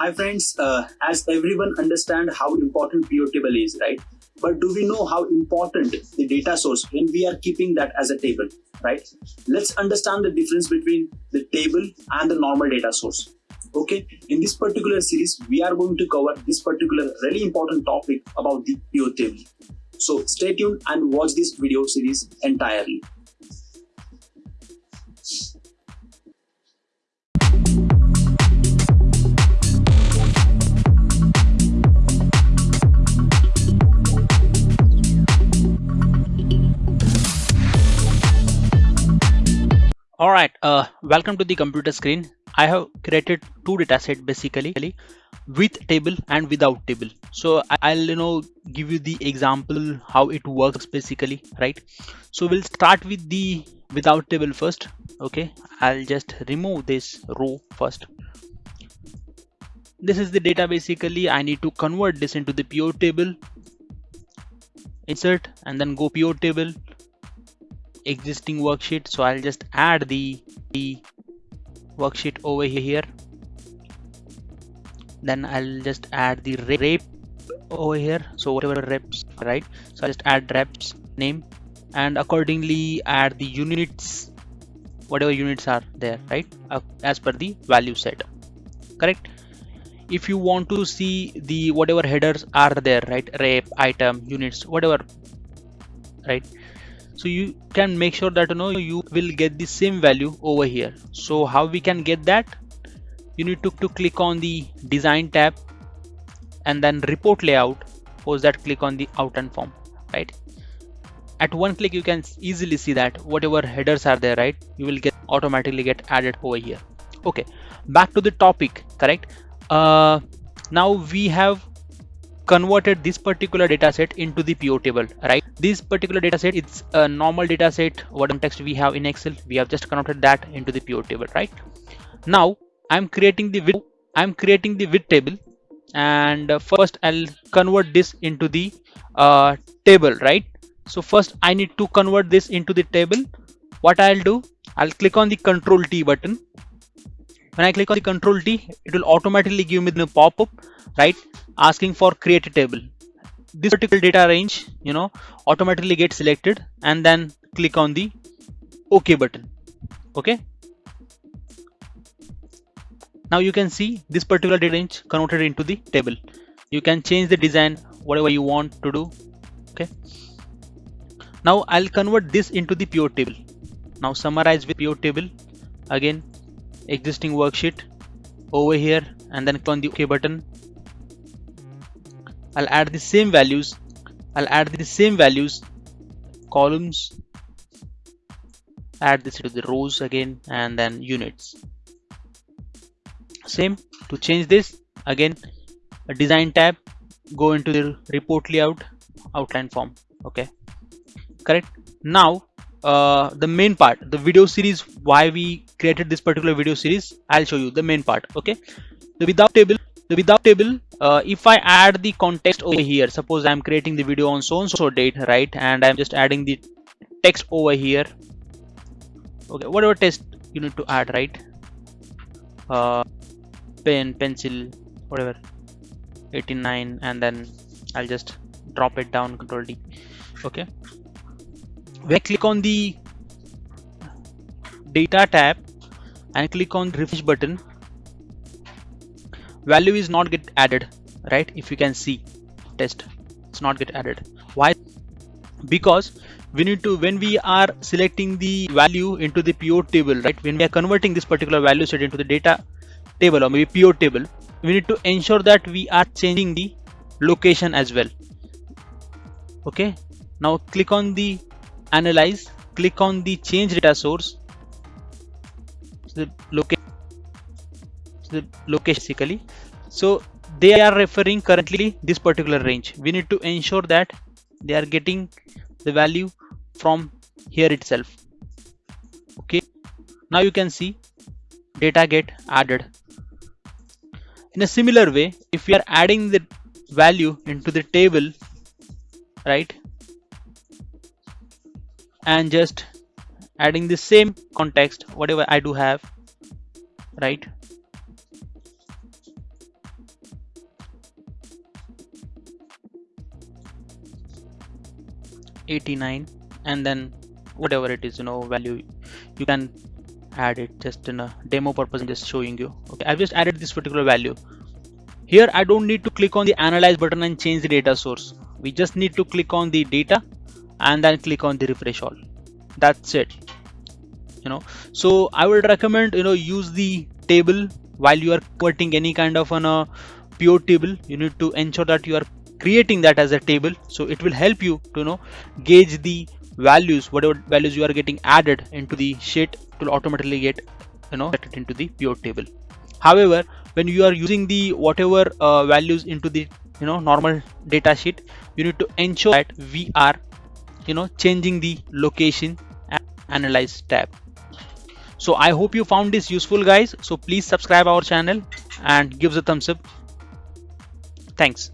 Hi friends, uh, as everyone understand how important pivot table is, right? But do we know how important the data source when we are keeping that as a table, right? Let's understand the difference between the table and the normal data source. Okay, in this particular series, we are going to cover this particular really important topic about the pivot table. So stay tuned and watch this video series entirely. All right uh, welcome to the computer screen. I have created two dataset basically with table and without table. So i'll you know give you the example how it works basically right? So we'll start with the without table first okay? I'll just remove this row first. This is the data basically. I need to convert this into the pivot table. Insert and then go pivot table existing worksheet so I'll just add the, the worksheet over here. Then I'll just add the rep over here so whatever reps right? So I just add reps name and accordingly add the units whatever units are there right? Uh, as per the value set correct? If you want to see the whatever headers are there right? Rep item units whatever right so you can make sure that you know you will get the same value over here. So how we can get that? You need to, to click on the design tab and then report layout. Post that click on the outline form right? At one click you can easily see that whatever headers are there right? You will get automatically get added over here. Okay back to the topic correct? Uh, now we have converted this particular data set into the pivot table right? This particular data set it's a normal data set what context we have in excel. We have just converted that into the pivot table right? Now i'm creating the width i'm creating the width table and first i'll convert this into the uh, table right? So first i need to convert this into the table. What i'll do i'll click on the control t button when I click on the control T it will automatically give me the pop-up right asking for create a table. This particular data range you know automatically gets selected and then click on the OK button. Okay? Now you can see this particular data range converted into the table. You can change the design whatever you want to do. Okay? Now I'll convert this into the pivot table. Now summarize with pivot table. Again existing worksheet over here and then click on the OK button. I'll add the same values. I'll add the same values, columns, add this to the rows again and then units. Same to change this again a design tab go into the report layout outline form okay correct now uh, the main part the video series why we created this particular video series i'll show you the main part okay? The without table the without table uh, if i add the context over here suppose i'm creating the video on so and so date right? And i'm just adding the text over here. Okay whatever text you need to add right? Uh, pen pencil whatever. 89 and then i'll just drop it down control d okay when click on the data tab and click on refresh button. Value is not get added right? If you can see test it's not get added. Why? Because we need to when we are selecting the value into the pivot table right? When we are converting this particular value set into the data table or maybe pivot table we need to ensure that we are changing the location as well. Okay? Now click on the analyze click on the change data source. The location the location basically. So they are referring currently this particular range. We need to ensure that they are getting the value from here itself. Okay? Now you can see data get added. In a similar way if we are adding the value into the table right and just adding the same context whatever I do have right? eighty-nine and then whatever it is you know value you can add it just in a demo purpose and just showing you. Okay I've just added this particular value. Here I don't need to click on the analyze button and change the data source. We just need to click on the data and then click on the refresh all. That's it. You know so I would recommend you know use the table while you are converting any kind of an uh, pivot table. You need to ensure that you are creating that as a table. So it will help you to you know gauge the values whatever values you are getting added into the sheet it will automatically get you know it into the pivot table. However when you are using the whatever uh, values into the you know normal data sheet you need to ensure that we are you know changing the location analyze tab. So i hope you found this useful guys. So please subscribe our channel and give us a thumbs up. Thanks